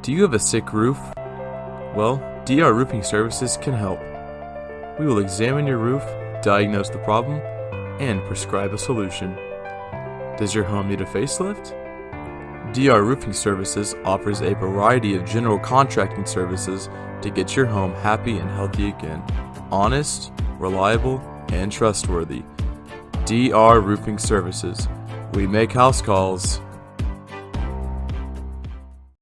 Do you have a sick roof? Well, DR Roofing Services can help. We will examine your roof, diagnose the problem, and prescribe a solution. Does your home need a facelift? DR Roofing Services offers a variety of general contracting services to get your home happy and healthy again. Honest, reliable, and trustworthy. DR Roofing Services. We make house calls